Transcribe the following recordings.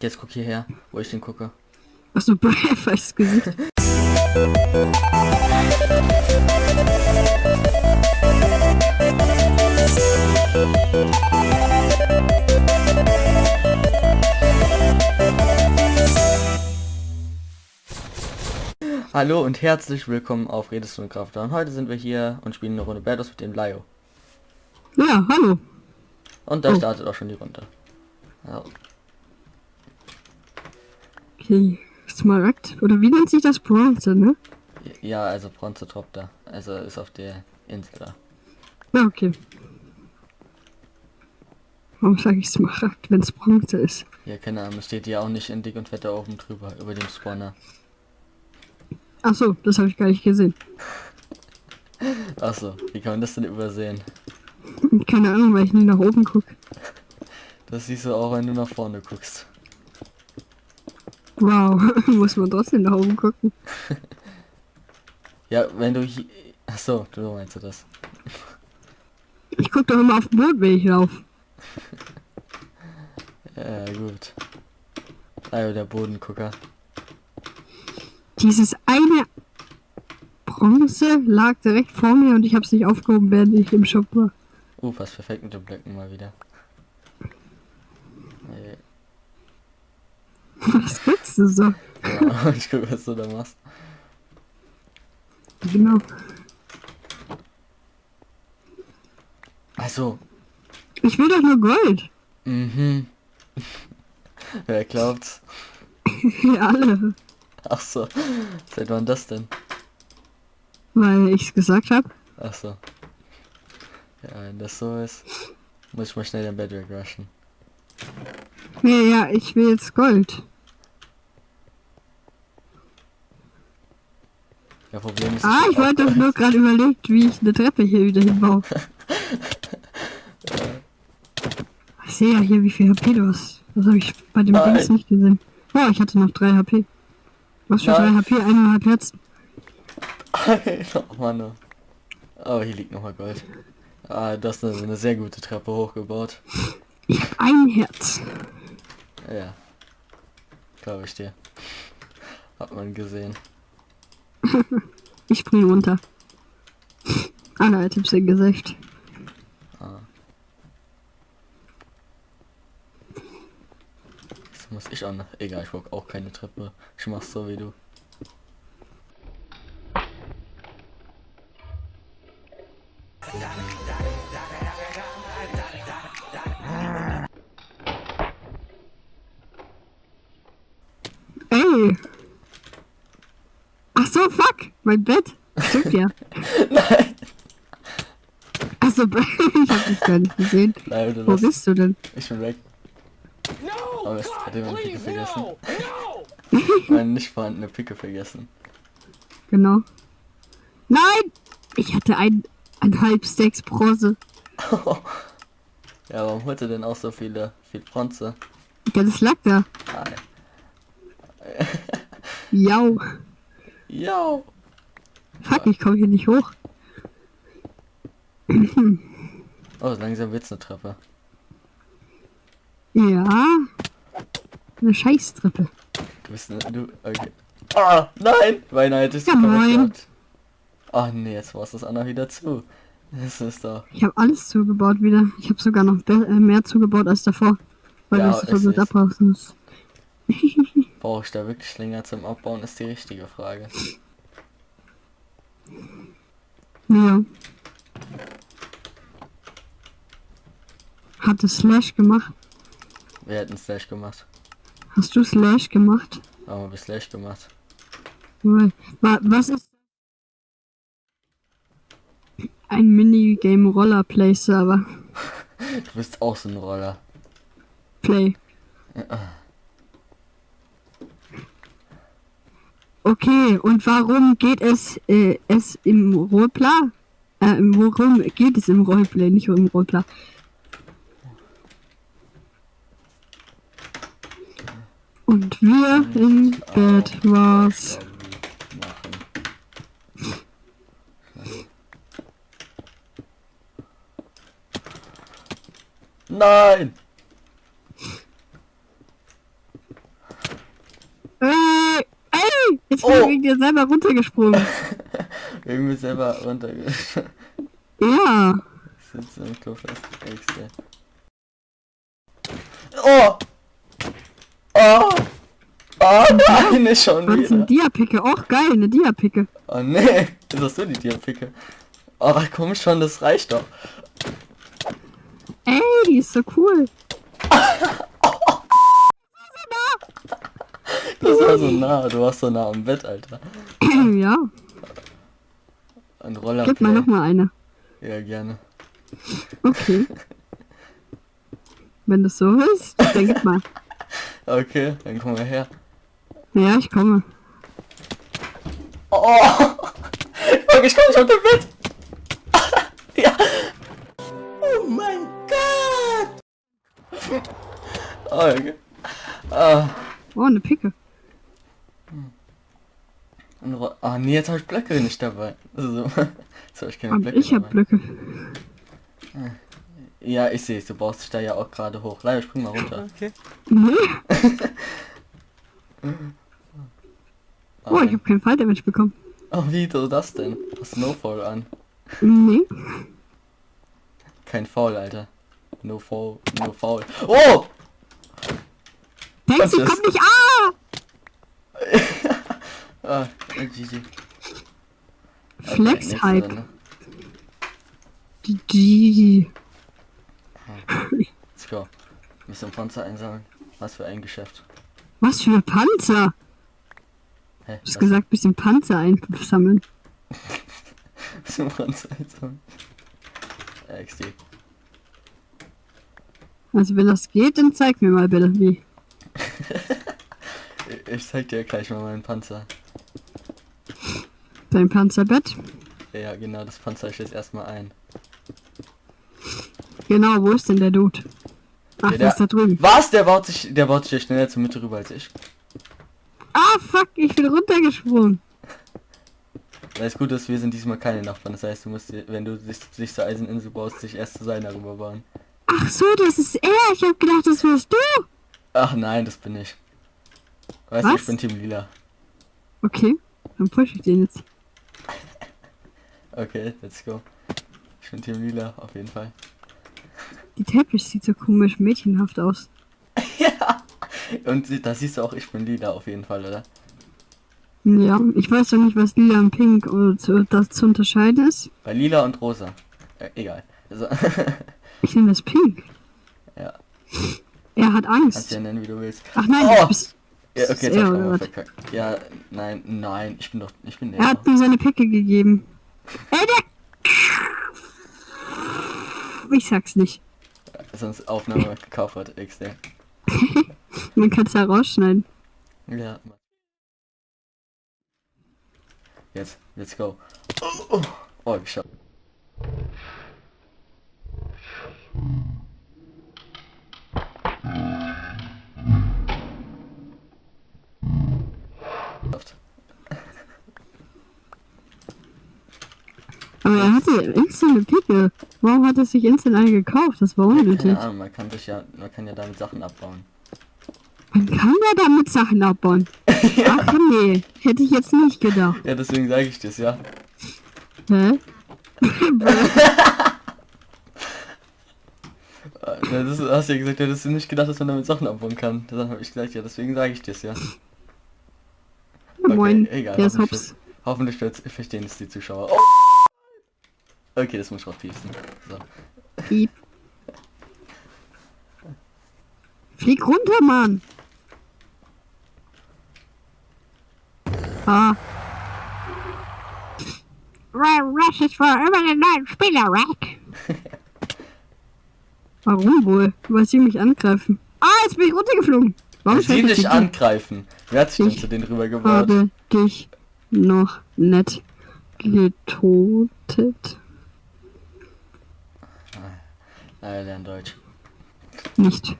Jetzt guck hierher, wo ich den gucke. Achso, falsches Gesicht. Hallo und herzlich willkommen auf Redest und heute sind wir hier und spielen eine Runde Battles mit dem Lio. Ja, hallo. Und da Oh. startet auch schon die Runde. Ja, Okay, Smaragd. Oder wie nennt sich das? Bronze, ne? ja also Bronze Top da. Also ist auf der Insel da. Ja, okay. Warum sage ich Smaragd, wenn es Bronze ist? Hier, keine Ahnung, steht ja auch nicht in dick und fett da oben drüber, über dem Spawner. Achso, das habe ich gar nicht gesehen. Achso, wie kann man das denn übersehen? Keine Ahnung, weil ich nie nach oben gucke. Das siehst du auch, wenn du nach vorne guckst. Wow, muss man trotzdem nach oben gucken. Ja, wenn du hier... Achso, du meinst du das. Ich gucke doch immer auf den Boden, wenn ich laufe. Ja, gut. Also der Bodengucker. Dieses eine Bronze lag direkt vor mir und ich habe es nicht aufgehoben, während ich im Shop war. Uh, passt perfekt mit den Blöcken mal wieder. Nee. Was guckst du so? Ja, ich guck, was du da machst. Genau. Also, Ich will doch nur Gold. mhm. Wer glaubt's? Ja, alle. Ach so. Seit wann das denn? Weil ich es gesagt habe. Ach so. Ja, wenn das so ist, muss ich mal schnell den Bedrock rushen. Ja, ja, ich will jetzt Gold. Ja, Problem ist... Ah, ich wollte doch nur gerade überlegt, wie ich eine Treppe hier wieder hinbaue. Ich sehe ja hier, wie viel HP du hast. Das habe ich bei dem Nein. Dings nicht gesehen. Oh, ich hatte noch 3 HP. Was für 3 Nein. HP? Eineinhalb Herzen. oh Mann. Oh, hier liegt nochmal Gold. Ah, das ist eine, sehr gute Treppe hochgebaut. Ich habe ein Herz. Ja. Glaube ich dir. Hat man gesehen. Ich spring runter. Alle Items sind Gesicht. Ah. Das muss ich noch. Egal, ich brauche auch keine Treppe. Ich mach's so wie du. Mein Bett! Stimmt ja. Nein! Achso, ich hab dich gar nicht gesehen. Nein, du Wo bist du denn? Ich bin weg. No! Oh, Mist, hat jemand Picke vergessen? no! No! Meine nicht vorhandene Picke vergessen. Genau. Nein! Ich hatte ein, ein halb Stacks Bronze. Ja, warum holt er denn auch so viele, viel Bronze? Ja, das lag da. Nein. Jau. Yo! Ich komme hier nicht hoch. Oh, langsam wird's eine Treppe. Ja. Eine Scheißtreppe. Du bist ne, du. Okay. Ah, nein! Hätte ich Ja, moin. Ach nee, jetzt war es das Anna wieder zu. Das ist doch. Ich habe alles zugebaut wieder. Ich habe sogar noch äh, mehr zugebaut als davor. Weil Ja, du es es versucht ist- abbrauchst. musst. Brauche ich da wirklich länger zum Abbauen, ist die richtige Frage. Ja. Hat es Slash gemacht? Wir hätten Slash gemacht. Hast du Slash gemacht? Aber wir Slash gemacht. Was ist ein Minigame Roller Play Server? Du bist auch so ein Roller. Play. Okay, und warum geht es, äh, es im Roleplay? Äh, worum geht es im Roleplay, nicht im Roleplay? Und wir im Bett. Machen. Nein! Jetzt bin Oh. ich wegen dir selber runtergesprungen. Irgendwie selber runter. Ja. Sitzt im Klo fest. Extra. Oh! Oh! Oh nein, nicht schon Was ist wieder. ein Diapicke? Och, geil, eine Diapicke. Oh nee, ist das so die Diapicke? Oh komm schon, das reicht doch. Ey, die ist so cool. Das war so nah, du warst so nah am Bett, Alter. ja, Ein Roller. gib mal noch mal eine. Ja, gerne. Okay. Wenn das so ist, dann gib mal. Okay, dann komm mal her. Ja, ich komme. Oh! Ich komm nicht auf dem Bett! Nee, jetzt habe ich Blöcke nicht dabei. Also, jetzt habe ich keine Aber Blöcke ich hab dabei. Blöcke. Ja, ich sehe es, du brauchst dich da ja auch gerade hoch. Leider, spring mal runter. Okay. Oh, ich hab keinen Falldamage bekommen. oh, wie du das denn? Snowfall an. Nee. Kein Foul, Alter. No Foul, no Foul. Oh! Denkst du, komm nicht. Ah! Ah, GG. Flex nächste Hype. Runde. GG. Let's go. Bisschen Panzer einsammeln. Was für ein Geschäft. Was für Panzer? Hä? Du hast gesagt, bisschen Panzer einsammeln. Bisschen Panzer einsammeln. Äh, XD. Also wenn das geht, dann zeig mir mal bitte wie. Ich zeig dir gleich mal meinen Panzer. Dein Panzerbett. Ja, genau, das Panzer ich jetzt erstmal ein. Genau, wo ist denn der Dude? Ach, Ja, der ist da drüben. Was? Der baut sich, der baut sich ja schneller zur Mitte rüber als ich. Ah, fuck, ich bin runtergesprungen. Da ist gut, dass wir sind diesmal keine Nachbarn. Das heißt, du musst, wenn du dich, dich zur Eiseninsel baust, dich erst zu seiner rüber bauen. Ach so, das ist er. Ich hab gedacht, das wärst du. Ach nein, das bin ich. Weißt du, ich bin Team Lila. Okay, dann push ich den jetzt. Okay, let's go. Ich bin Team Lila, auf jeden Fall. Die Teppich sieht so komisch mädchenhaft aus. ja! Und da siehst du auch, ich bin Lila auf jeden Fall, oder? Ja, ich weiß doch nicht, was lila und pink oder zu, das zu unterscheiden ist. Bei Lila und Rosa. Äh, egal. Also, Ich nehme das pink. ja, Er hat kannst Angst. ja nennen, wie du willst. Ach nein, Oh! du bist, Ja, okay, jetzt hab er, ich mal was? verkackt. Ja, nein, nein, ich bin doch, ich bin der. er hat mir seine Picke gegeben. Ich sag's nicht. sonst Aufnahme gekauft hat, XD. Man kann es ja rausschneiden. Ja. Jetzt, let's go. Oh, oh, oh geschafft. Geschafft. Aber er hatte instant eine Picke. Warum hat er sich instant eine gekauft? Das war unnötig. Ahnung, man kann sich ja, man kann ja damit Sachen abbauen. Man kann ja damit Sachen abbauen. Ach nee, hätte ich jetzt nicht gedacht. Ja, deswegen sage ich das, ja. Hä? Ja, das hast du ja gesagt, ja, dass du nicht gedacht, dass man damit Sachen abbauen kann. Dann habe ich gesagt, ja, deswegen sage ich das, ja. Moin, egal, der ist hoffentlich, hops. hoffentlich verstehen es die Zuschauer. Oh. Okay, das muss ich rauspiepsen. So. Piep. Flieg runter, Mann! Ah. Rush ist für immer den neuen Spieler, Rack. Warum wohl? Weil sie mich angreifen. Ah, jetzt bin ich runtergeflogen. Warum Sie dich angreifen. Wer hat sich denn Ich zu denen rüber gebaut? habe dich noch nicht getotet. Er lernt Deutsch. Nicht.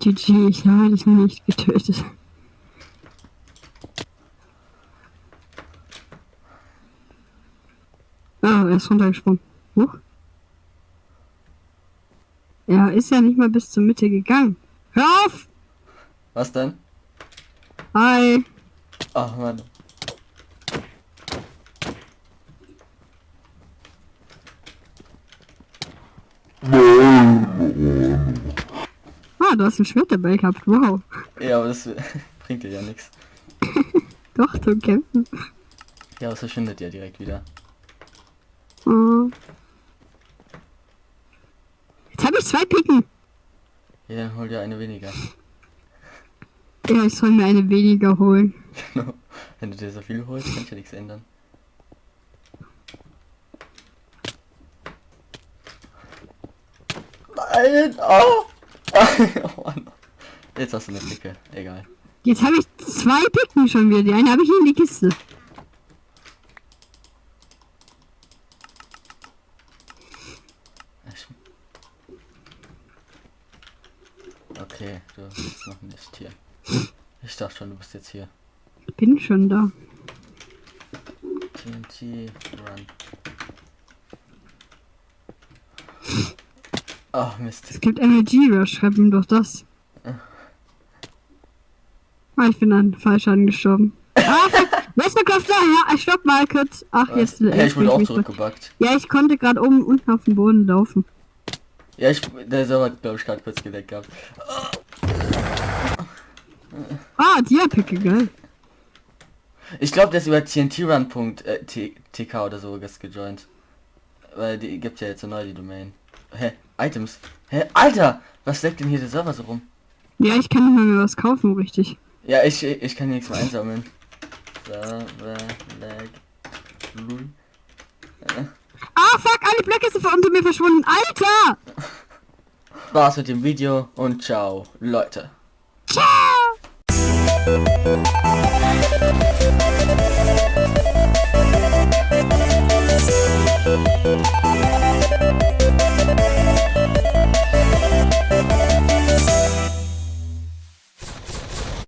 GG, ich habe dich nicht getötet. Ah, er ist runtergesprungen. Huch. Er ist ja nicht mal bis zur Mitte gegangen. Hör auf! Was denn? Hi. Ach Mann. Ah, du hast ein Schwert dabei gehabt. Wow. Ja, aber das bringt dir ja nichts. Doch, zum Kämpfen. Ja, es verschwindet ja direkt wieder. Oh. Jetzt habe ich zwei Picken. Ja, dann hol dir eine weniger. Ja, ich soll mir eine weniger holen. Genau. Wenn du dir so viel holst, kannst du ja nichts ändern. Nein! Oh! oh Mann. Jetzt hast du eine Blicke. Egal. Jetzt habe ich zwei Picken schon wieder. Die eine habe ich in die Kiste. Ich- Okay, du bist noch nicht hier. Ich bist jetzt hier. Bin schon da. TNT Run. Ach Mist. Es gibt Energy Rush. Schreib ihm doch das. Ah, ich bin dann falsch angeschoben. Ah, der Kopf da? Ja, stopp mal kurz. Ach, jetzt. Ja, ich wurde auch zurückgebackt. Ja, ich konnte gerade oben und unten auf dem Boden laufen. Ja, ich, der Server hat, glaube ich, gerade kurz gedeckt gehabt. Ah, Dia-Picke, geil. Ich glaube, der ist über TNT-Run.tk oder so gejoint. Weil die gibt ja jetzt so neu die Domain. Hä? Items? Hä? Alter! Was leckt denn hier der Server so rum? Ja, ich kann nicht mehr was kaufen, richtig. Ja, ich, ich kann nichts mehr einsammeln. Server lag. Lul. Ah, fuck, alle Blöcke sind unter mir verschwunden. Alter! War's mit dem Video und ciao, Leute. Ciao!